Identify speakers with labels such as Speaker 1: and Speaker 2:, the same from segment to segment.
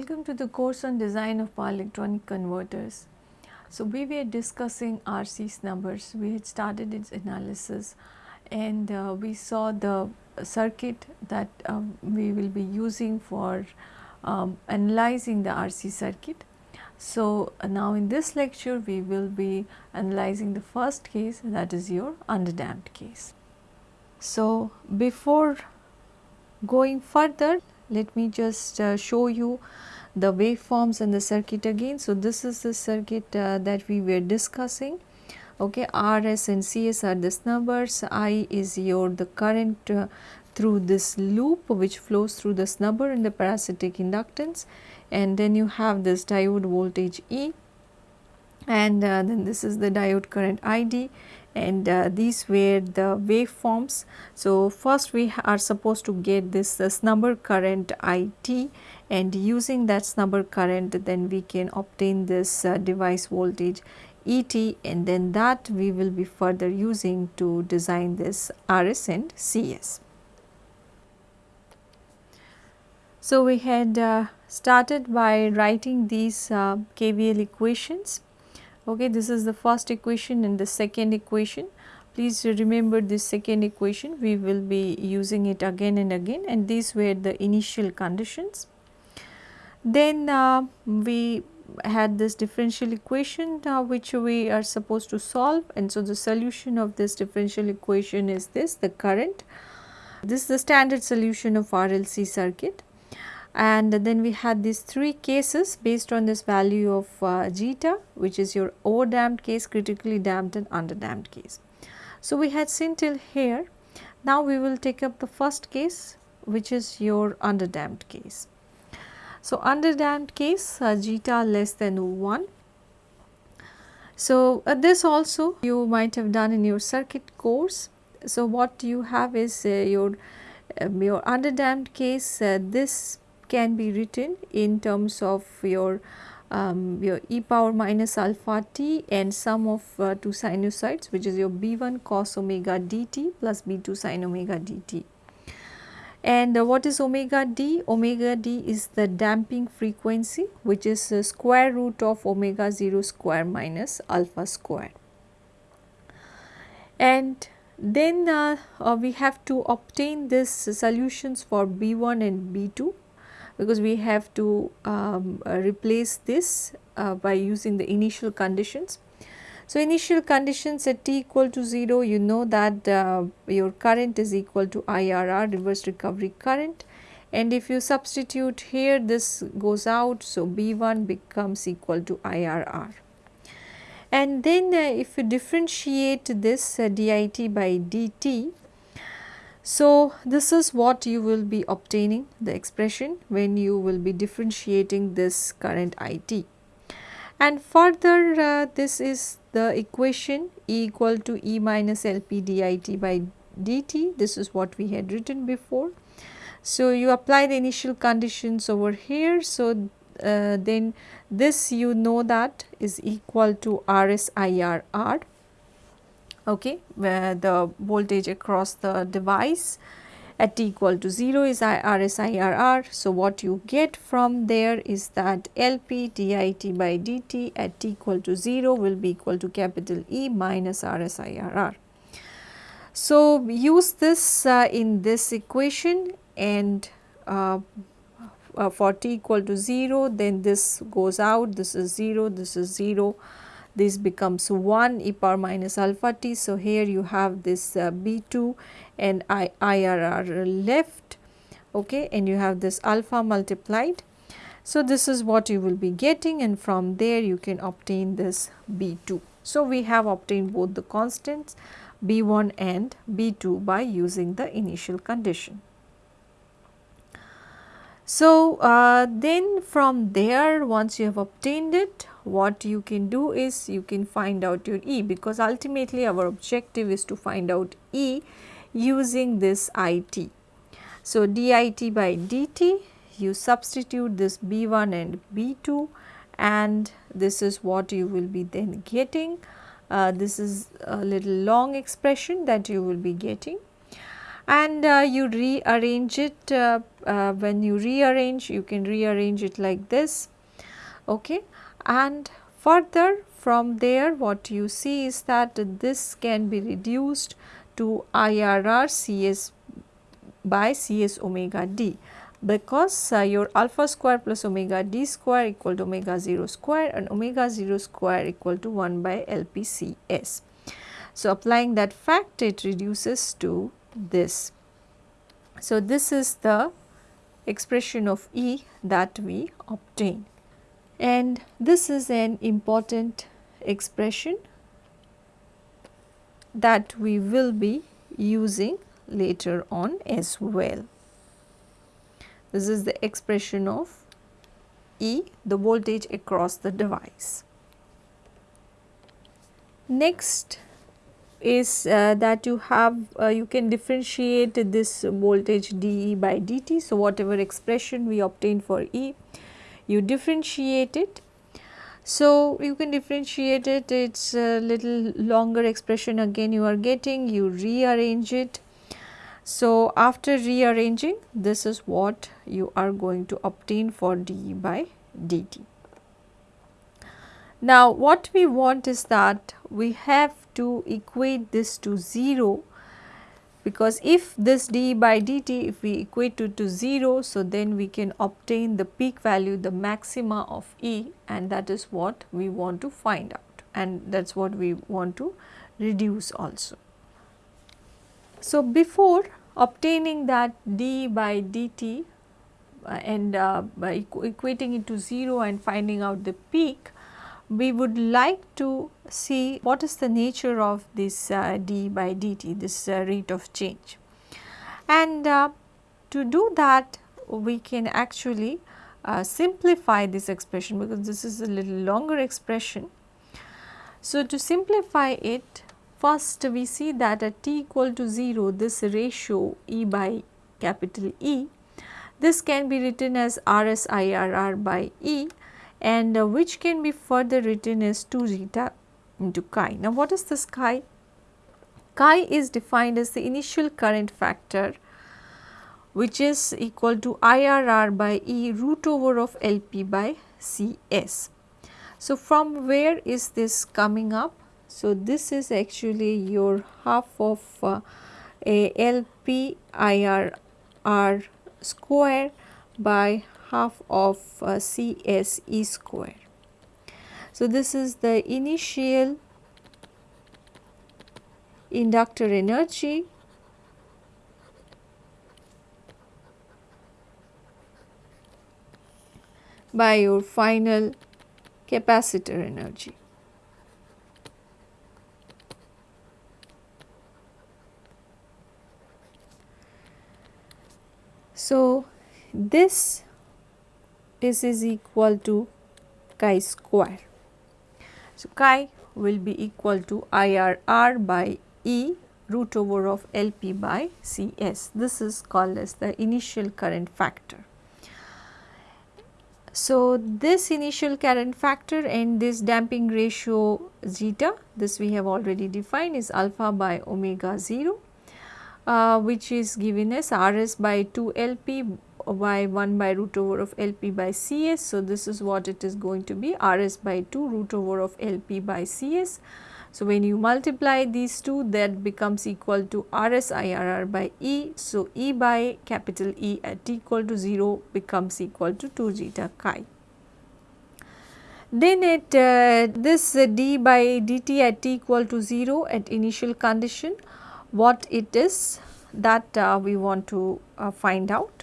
Speaker 1: Welcome to the course on design of power electronic converters. So, we were discussing RC snubbers, we had started its analysis and uh, we saw the circuit that um, we will be using for um, analyzing the RC circuit. So, uh, now in this lecture we will be analyzing the first case that is your underdamped case. So, before going further let me just uh, show you the waveforms in the circuit again. So, this is the circuit uh, that we were discussing. Okay rs and cs are the snubbers i is your the current uh, through this loop which flows through the snubber in the parasitic inductance. And then you have this diode voltage e. And uh, then this is the diode current id and uh, these were the waveforms. So, first we are supposed to get this snubber current IT and using that snubber current then we can obtain this uh, device voltage ET and then that we will be further using to design this RS and CS. So, we had uh, started by writing these uh, KVL equations. Okay this is the first equation and the second equation. Please remember this second equation. We will be using it again and again and these were the initial conditions then uh, we had this differential equation uh, which we are supposed to solve and so the solution of this differential equation is this the current this is the standard solution of RLC circuit and then we had these three cases based on this value of uh, zeta which is your overdamped case, critically damped and underdamped case. So, we had seen till here. Now, we will take up the first case which is your underdamped case. So, underdamped case uh, zeta less than 1. So, uh, this also you might have done in your circuit course. So, what you have is uh, your um, your underdamped case uh, this can be written in terms of your um, your e power minus alpha t and sum of uh, two sinusoids which is your b1 cos omega dt plus b2 sin omega dt. And uh, what is omega d? Omega d is the damping frequency which is the square root of omega 0 square minus alpha square. And then uh, uh we have to obtain this solutions for b1 and b2 because we have to um, uh, replace this uh, by using the initial conditions. So, initial conditions at t equal to 0 you know that uh, your current is equal to IRR reverse recovery current and if you substitute here this goes out. So, B1 becomes equal to IRR. And then uh, if you differentiate this uh, dit by dt so, this is what you will be obtaining the expression when you will be differentiating this current IT. And further uh, this is the equation E equal to E minus LP dit by dt this is what we had written before. So, you apply the initial conditions over here. So, uh, then this you know that is equal to RSIRR okay, where the voltage across the device at t equal to 0 is RSIRR. So, what you get from there is that LP dit by dt at t equal to 0 will be equal to capital E minus RSIRR. So, use this uh, in this equation and uh, uh, for t equal to 0 then this goes out this is 0 this is 0 this becomes 1 e power minus alpha t. So, here you have this uh, B2 and I, IRR left okay, and you have this alpha multiplied. So, this is what you will be getting and from there you can obtain this B2. So, we have obtained both the constants B1 and B2 by using the initial condition. So, uh, then from there once you have obtained it what you can do is you can find out your E because ultimately our objective is to find out E using this IT. So, dit by dt you substitute this B1 and B2 and this is what you will be then getting. Uh, this is a little long expression that you will be getting and uh, you rearrange it uh, uh, when you rearrange you can rearrange it like this okay and further from there what you see is that this can be reduced to IRR CS by Cs omega d because uh, your alpha square plus omega d square equal to omega 0 square and omega 0 square equal to 1 by LPCS. So, applying that fact it reduces to this. So, this is the expression of E that we obtain and this is an important expression that we will be using later on as well. This is the expression of E, the voltage across the device. Next is uh, that you have uh, you can differentiate this voltage dE by dt. So, whatever expression we obtain for E, you differentiate it. So, you can differentiate it, it is a little longer expression again you are getting, you rearrange it so, after rearranging this is what you are going to obtain for dE by dt. Now, what we want is that we have to equate this to 0 because if this d by dt if we equate it to 0, so then we can obtain the peak value the maxima of E and that is what we want to find out and that is what we want to reduce also. So, before obtaining that d by dt uh, and uh, by equating it to 0 and finding out the peak, we would like to see what is the nature of this uh, d by dt, this uh, rate of change. And uh, to do that, we can actually uh, simplify this expression because this is a little longer expression. So, to simplify it, First we see that at t equal to 0 this ratio E by capital E this can be written as RS IRR by E and uh, which can be further written as 2 zeta into chi. Now what is this chi? Chi is defined as the initial current factor which is equal to IRR by E root over of LP by CS. So from where is this coming up? So, this is actually your half of uh, a LP IRR square by half of uh, CSE square. So, this is the initial inductor energy by your final capacitor energy. So, this is, is equal to chi square. So, chi will be equal to IRR by E root over of LP by CS. This is called as the initial current factor. So, this initial current factor and this damping ratio zeta, this we have already defined is alpha by omega 0 uh, which is given as Rs by 2 Lp by 1 by root over of Lp by Cs. So, this is what it is going to be Rs by 2 root over of Lp by Cs. So, when you multiply these two that becomes equal to Rs IRR by E. So, E by capital E at t equal to 0 becomes equal to 2 zeta chi. Then at uh, this uh, d by dt at t equal to 0 at initial condition what it is that uh, we want to uh, find out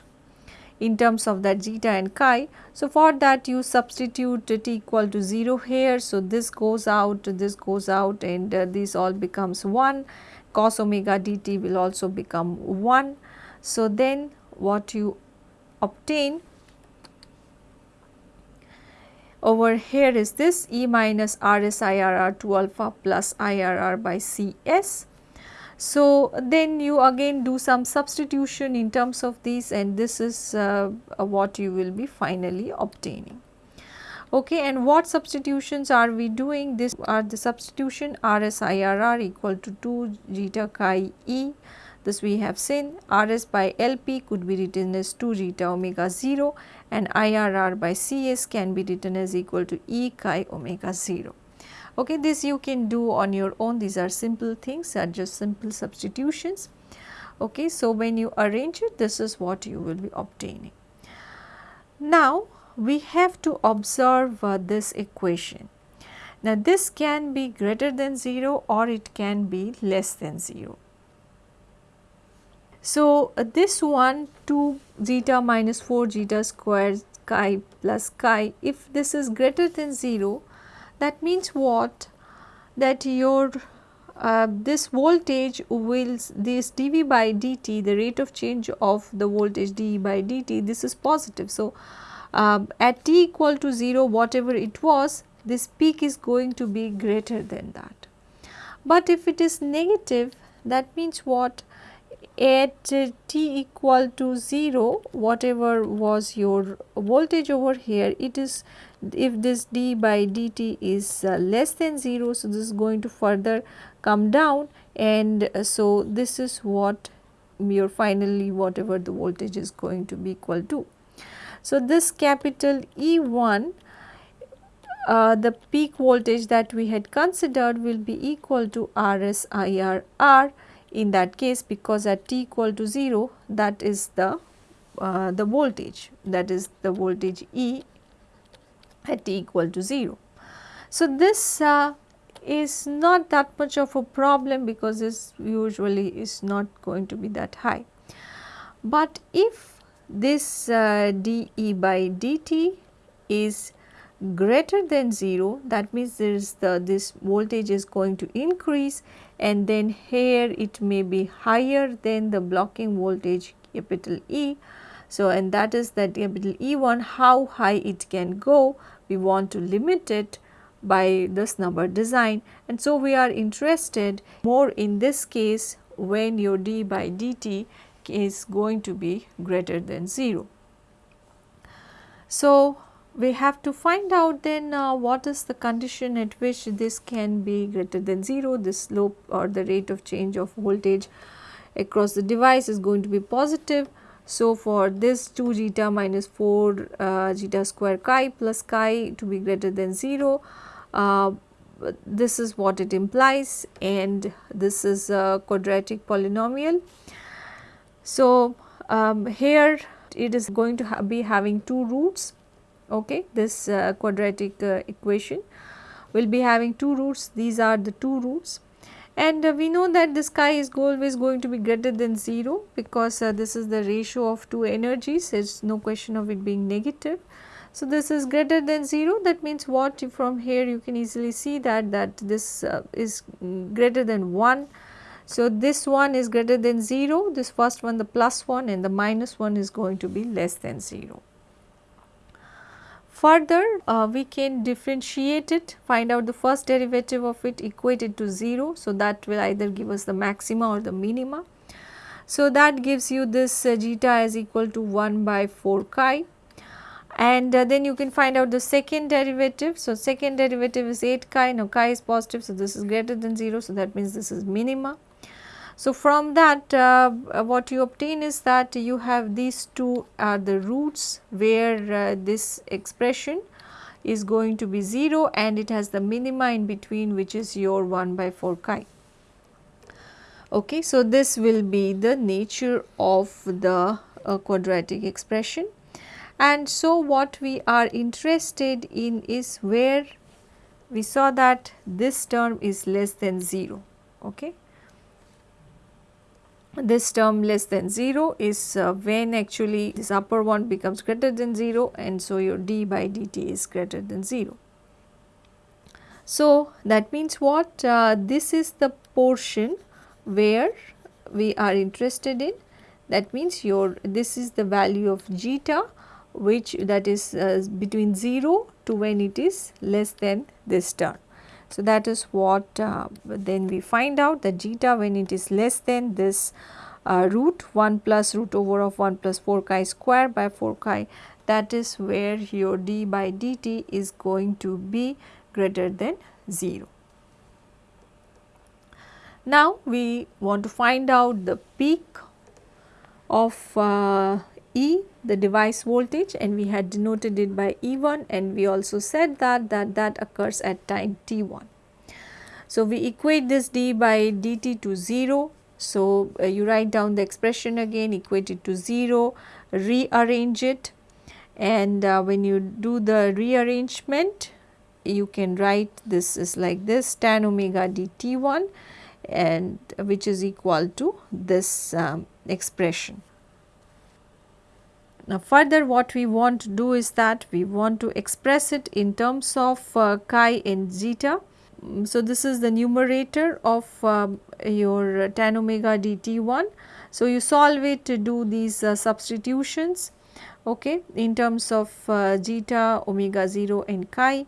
Speaker 1: in terms of that zeta and chi. So, for that you substitute t equal to 0 here. So, this goes out, this goes out and uh, this all becomes 1 cos omega dt will also become 1. So, then what you obtain over here is this E minus RS IRR 2 alpha plus IRR by CS so, then you again do some substitution in terms of these and this is uh, what you will be finally obtaining. Okay, and what substitutions are we doing? This are the substitution RSIRR equal to 2 zeta chi E. this we have seen Rs by Lp could be written as 2 zeta omega 0 and IRR by Cs can be written as equal to E chi omega 0. Okay, this you can do on your own these are simple things are just simple substitutions. Okay, so when you arrange it this is what you will be obtaining. Now we have to observe uh, this equation. Now this can be greater than 0 or it can be less than 0. So, uh, this one 2 zeta minus 4 zeta square chi plus chi if this is greater than 0 that means what that your uh, this voltage will this dV by dt the rate of change of the voltage dE by dt this is positive. So, uh, at t equal to 0 whatever it was this peak is going to be greater than that. But if it is negative that means what at t equal to 0 whatever was your voltage over here it is if this d by dt is uh, less than 0 so this is going to further come down and uh, so this is what your finally whatever the voltage is going to be equal to. So this capital E1 uh, the peak voltage that we had considered will be equal to RS IR R in that case because at t equal to 0 that is the uh, the voltage that is the voltage E at t equal to 0. So, this uh, is not that much of a problem because this usually is not going to be that high. But if this uh, dE by dt is greater than 0 that means there is the this voltage is going to increase and then here it may be higher than the blocking voltage capital E. So, and that is that capital E1 how high it can go we want to limit it by this snubber design and so we are interested more in this case when your d by dt is going to be greater than 0. So, we have to find out then uh, what is the condition at which this can be greater than 0, the slope or the rate of change of voltage across the device is going to be positive. So, for this 2 zeta minus 4 uh, zeta square chi plus chi to be greater than 0, uh, this is what it implies and this is a quadratic polynomial. So, um, here it is going to ha be having two roots okay this uh, quadratic uh, equation will be having two roots these are the two roots and uh, we know that this chi is always going to be greater than 0 because uh, this is the ratio of two energies there is no question of it being negative. So, this is greater than 0 that means what from here you can easily see that that this uh, is greater than 1. So, this one is greater than 0 this first one the plus 1 and the minus 1 is going to be less than 0. Further, uh, we can differentiate it, find out the first derivative of it equated to 0. So, that will either give us the maxima or the minima. So, that gives you this uh, zeta is equal to 1 by 4 chi and uh, then you can find out the second derivative. So, second derivative is 8 chi, now chi is positive. So, this is greater than 0. So, that means this is minima. So, from that uh, what you obtain is that you have these two are the roots where uh, this expression is going to be 0 and it has the minima in between which is your 1 by 4 chi. Okay, so, this will be the nature of the uh, quadratic expression and so what we are interested in is where we saw that this term is less than 0. Okay this term less than 0 is uh, when actually this upper one becomes greater than 0 and so your d by dt is greater than 0. So, that means what uh, this is the portion where we are interested in that means your this is the value of zeta which that is uh, between 0 to when it is less than this term. So, that is what uh, then we find out that zeta when it is less than this uh, root 1 plus root over of 1 plus 4 chi square by 4 chi that is where your d by dt is going to be greater than 0. Now, we want to find out the peak of uh, E the device voltage and we had denoted it by E1 and we also said that that, that occurs at time t1. So, we equate this d by dt to 0. So, uh, you write down the expression again equate it to 0 rearrange it and uh, when you do the rearrangement you can write this is like this tan omega dt1 and which is equal to this um, expression. Now further what we want to do is that we want to express it in terms of uh, chi and zeta. Mm, so this is the numerator of uh, your tan omega dt1. So you solve it to do these uh, substitutions okay, in terms of uh, zeta, omega 0 and chi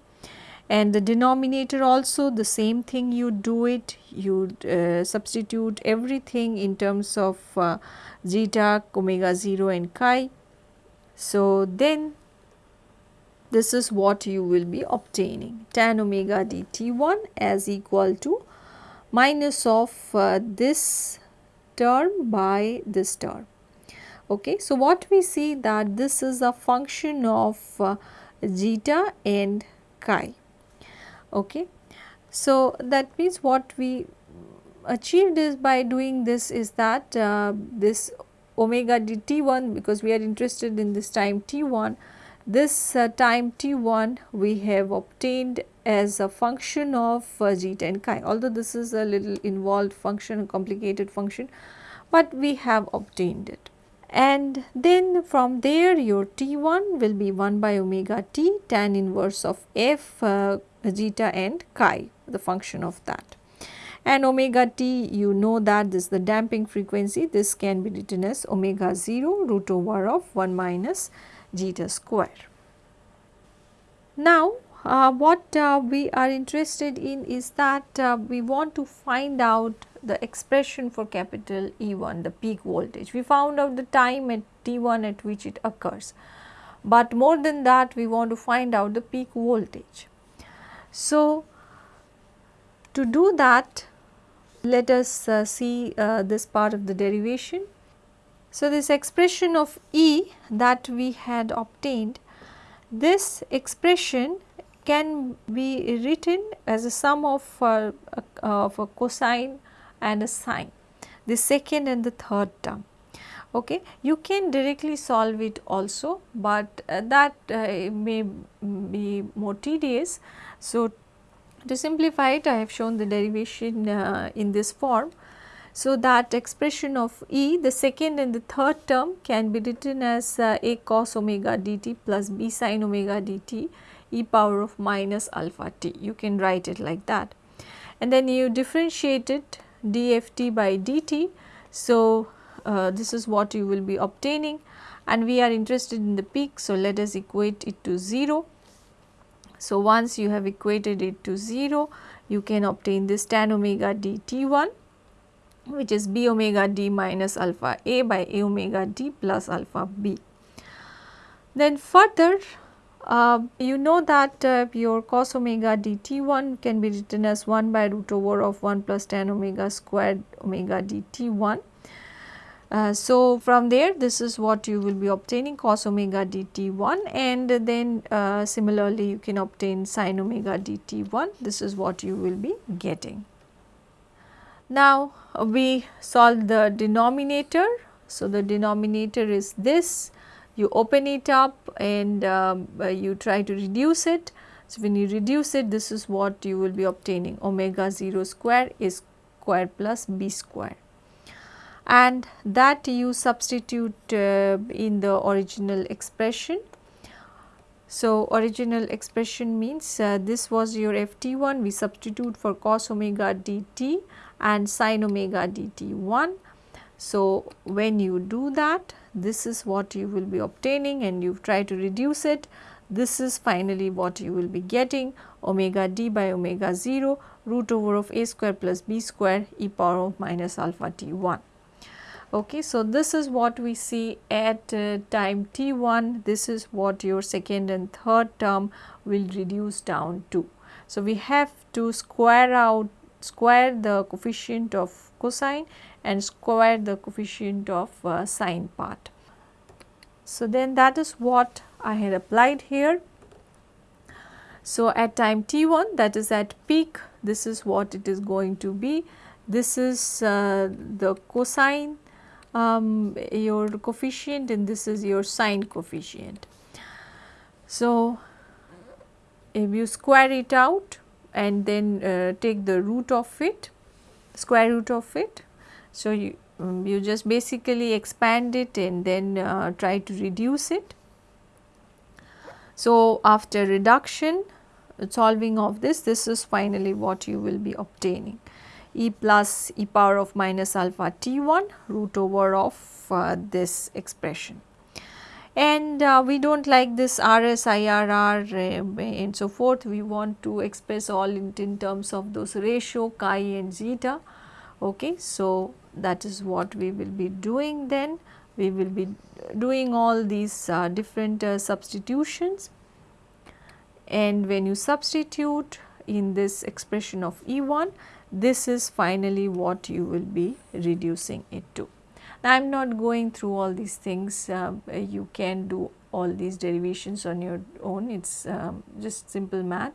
Speaker 1: and the denominator also the same thing you do it you uh, substitute everything in terms of uh, zeta, omega 0 and chi so, then this is what you will be obtaining tan omega dt1 as equal to minus of uh, this term by this term. Okay. So, what we see that this is a function of uh, zeta and chi. Okay. So, that means what we achieved is by doing this is that uh, this omega dt1 because we are interested in this time t1 this uh, time t1 we have obtained as a function of uh, zeta and chi. Although this is a little involved function a complicated function but we have obtained it. And then from there your t1 will be 1 by omega t tan inverse of f uh, zeta and chi the function of that and omega t you know that this is the damping frequency this can be written as omega 0 root over of 1 minus zeta square. Now uh, what uh, we are interested in is that uh, we want to find out the expression for capital E1 the peak voltage. We found out the time at T1 at which it occurs, but more than that we want to find out the peak voltage. So, to do that let us uh, see uh, this part of the derivation. So, this expression of E that we had obtained, this expression can be written as a sum of, uh, of a cosine and a sine, the second and the third term. Okay. You can directly solve it also, but uh, that uh, may be more tedious. So, to simplify it I have shown the derivation uh, in this form. So, that expression of E the second and the third term can be written as uh, A cos omega dt plus B sin omega dt e power of minus alpha t you can write it like that and then you differentiate it dft by dt. So, uh, this is what you will be obtaining and we are interested in the peak. So, let us equate it to 0 so, once you have equated it to 0, you can obtain this tan omega dt1 which is b omega d minus alpha a by a omega d plus alpha b. Then further uh, you know that uh, your cos omega dt1 can be written as 1 by root over of 1 plus tan omega squared omega dt1 uh, so, from there this is what you will be obtaining cos omega dt1 and then uh, similarly you can obtain sin omega dt1 this is what you will be getting. Now, we solve the denominator. So, the denominator is this you open it up and um, uh, you try to reduce it. So, when you reduce it this is what you will be obtaining omega 0 square is square plus b square and that you substitute uh, in the original expression. So, original expression means uh, this was your ft1 we substitute for cos omega dt and sin omega dt1. So, when you do that this is what you will be obtaining and you try to reduce it this is finally what you will be getting omega d by omega 0 root over of a square plus b square e power of minus alpha t 1. Okay, so this is what we see at uh, time t1, this is what your second and third term will reduce down to. So, we have to square out square the coefficient of cosine and square the coefficient of uh, sine part. So, then that is what I had applied here. So, at time t1 that is at peak this is what it is going to be. This is uh, the cosine um, your coefficient and this is your sine coefficient. So, if you square it out and then uh, take the root of it, square root of it. So, you, um, you just basically expand it and then uh, try to reduce it. So, after reduction solving of this, this is finally what you will be obtaining e plus e power of minus alpha t1 root over of uh, this expression and uh, we do not like this RS, IRR uh, and so forth. We want to express all in, in terms of those ratio chi and zeta. Okay. So, that is what we will be doing then. We will be doing all these uh, different uh, substitutions and when you substitute in this expression of E1, this is finally what you will be reducing it to. Now, I am not going through all these things, uh, you can do all these derivations on your own, it is um, just simple math,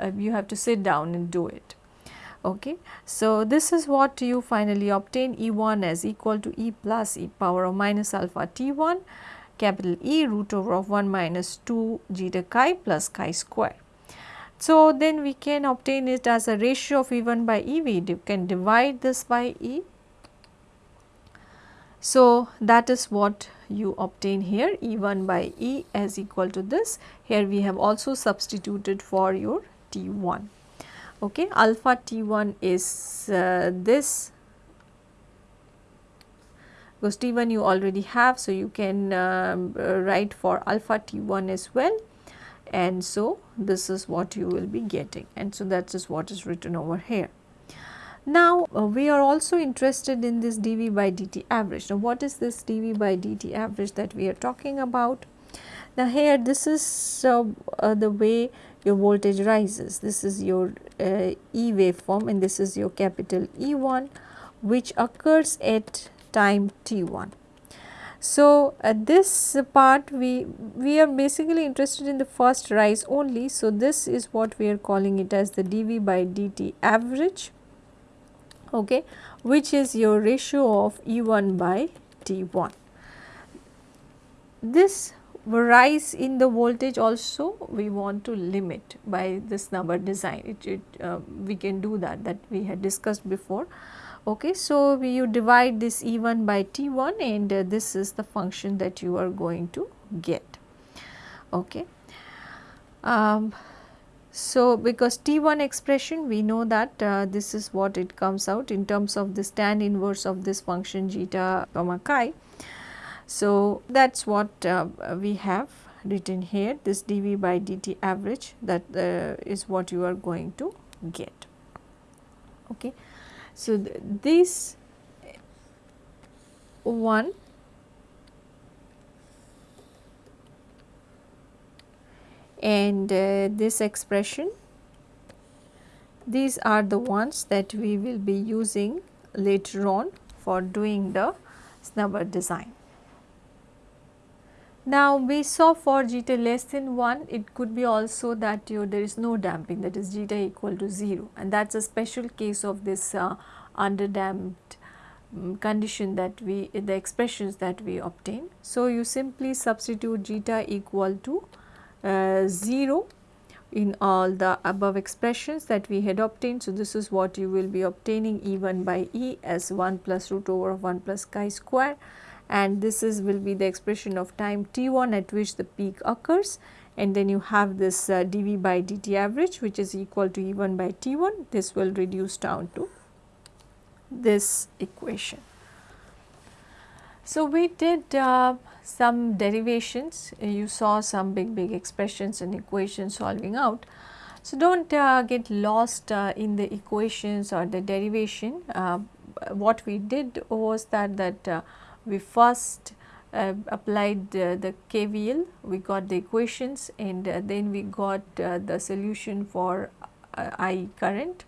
Speaker 1: uh, you have to sit down and do it. Okay. So, this is what you finally obtain E1 as equal to E plus e power of minus alpha T1 capital E root over of 1 minus 2 zeta chi plus chi square. So, then we can obtain it as a ratio of E1 by E, we can divide this by E so, that is what you obtain here E1 by E as equal to this. Here we have also substituted for your T1. Okay. Alpha T1 is uh, this because T1 you already have. So, you can um, uh, write for alpha T1 as well and so this is what you will be getting and so that is what is written over here. Now, uh, we are also interested in this dV by dt average. Now, what is this dV by dt average that we are talking about? Now, here this is uh, uh, the way your voltage rises. This is your uh, E waveform and this is your capital E1 which occurs at time t1. So, at this part we, we are basically interested in the first rise only. So, this is what we are calling it as the dV by dt average okay, which is your ratio of E1 by T1. This rise in the voltage also we want to limit by this snubber design it, it uh, we can do that that we had discussed before okay so you divide this e1 by t1 and uh, this is the function that you are going to get okay um, so, because T1 expression we know that uh, this is what it comes out in terms of the tan inverse of this function zeta comma chi. So, that is what uh, we have written here this dV by dt average that uh, is what you are going to get. Okay. So, th this one and uh, this expression these are the ones that we will be using later on for doing the snubber design. Now, we saw for zeta less than 1 it could be also that you there is no damping that is zeta equal to 0 and that is a special case of this uh, underdamped um, condition that we the expressions that we obtain. So, you simply substitute zeta equal to uh, 0 in all the above expressions that we had obtained. So, this is what you will be obtaining E 1 by E as 1 plus root over of 1 plus chi square and this is will be the expression of time t 1 at which the peak occurs and then you have this uh, dV by dt average which is equal to E 1 by T 1 this will reduce down to this equation. So, we did uh, some derivations, you saw some big big expressions and equations solving out. So, do not uh, get lost uh, in the equations or the derivation. Uh, what we did was that that uh, we first uh, applied the KVL, we got the equations and then we got the solution for I current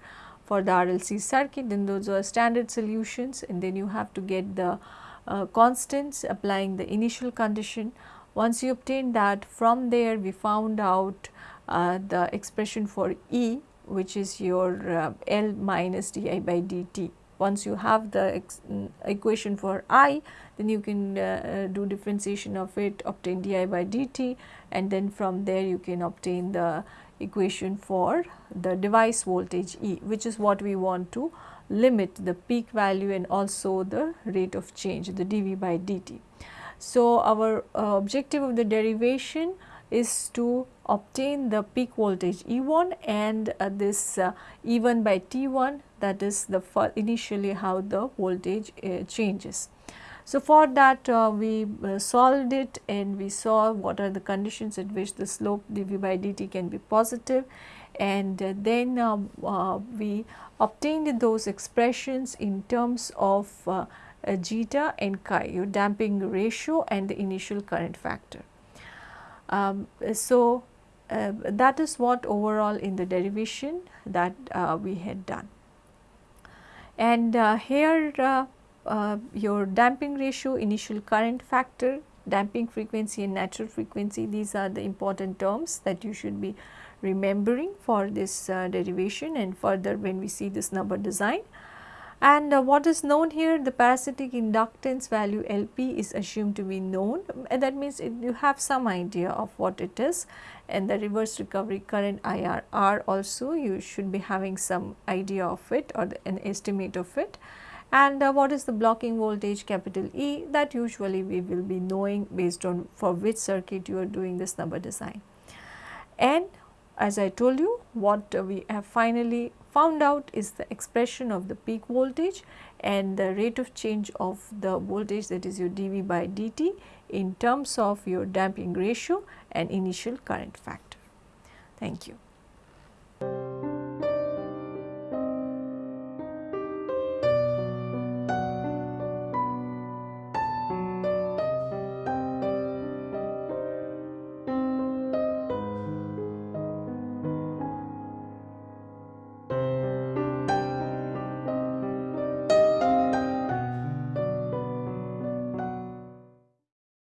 Speaker 1: for the RLC circuit then those are standard solutions and then you have to get the uh, constants applying the initial condition. Once you obtain that from there we found out uh, the expression for E which is your uh, L minus di by dt. Once you have the mm, equation for I then you can uh, uh, do differentiation of it obtain di by dt and then from there you can obtain the equation for the device voltage E which is what we want to limit the peak value and also the rate of change the dV by dt. So, our uh, objective of the derivation is to obtain the peak voltage E1 and uh, this uh, E1 by T1 that is the initially how the voltage uh, changes. So, for that uh, we uh, solved it and we saw what are the conditions at which the slope dV by dt can be positive and uh, then um, uh, we obtained those expressions in terms of uh, zeta and chi your damping ratio and the initial current factor. Um, so, uh, that is what overall in the derivation that we had done. And here uh, your damping ratio, initial current factor, damping frequency and natural frequency these are the important terms that you should be remembering for this uh, derivation and further when we see this snubber design. And uh, what is known here the parasitic inductance value LP is assumed to be known and that means it, you have some idea of what it is and the reverse recovery current IRR also you should be having some idea of it or the, an estimate of it and uh, what is the blocking voltage capital E that usually we will be knowing based on for which circuit you are doing this snubber design. And as I told you what we have finally found out is the expression of the peak voltage and the rate of change of the voltage that is your dV by dt in terms of your damping ratio and initial current factor. Thank you.